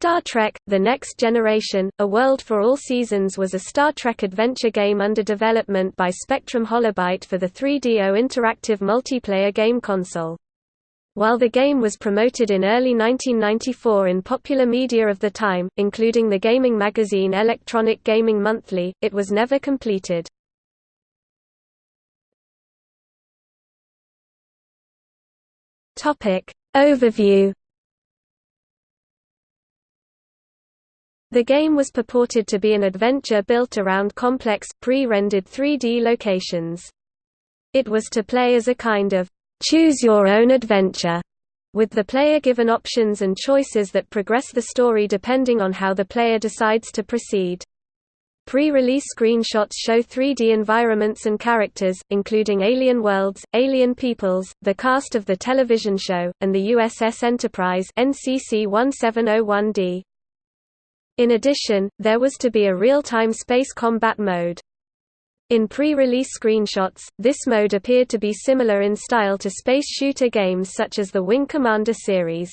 Star Trek – The Next Generation, A World for All Seasons was a Star Trek adventure game under development by Spectrum Holobyte for the 3DO interactive multiplayer game console. While the game was promoted in early 1994 in popular media of the time, including the gaming magazine Electronic Gaming Monthly, it was never completed. Overview The game was purported to be an adventure built around complex, pre-rendered 3D locations. It was to play as a kind of choose-your-own adventure, with the player given options and choices that progress the story depending on how the player decides to proceed. Pre-release screenshots show 3D environments and characters, including alien worlds, alien peoples, the cast of the television show, and the USS Enterprise NCC 1701D. In addition, there was to be a real-time space combat mode. In pre-release screenshots, this mode appeared to be similar in style to space shooter games such as the Wing Commander series.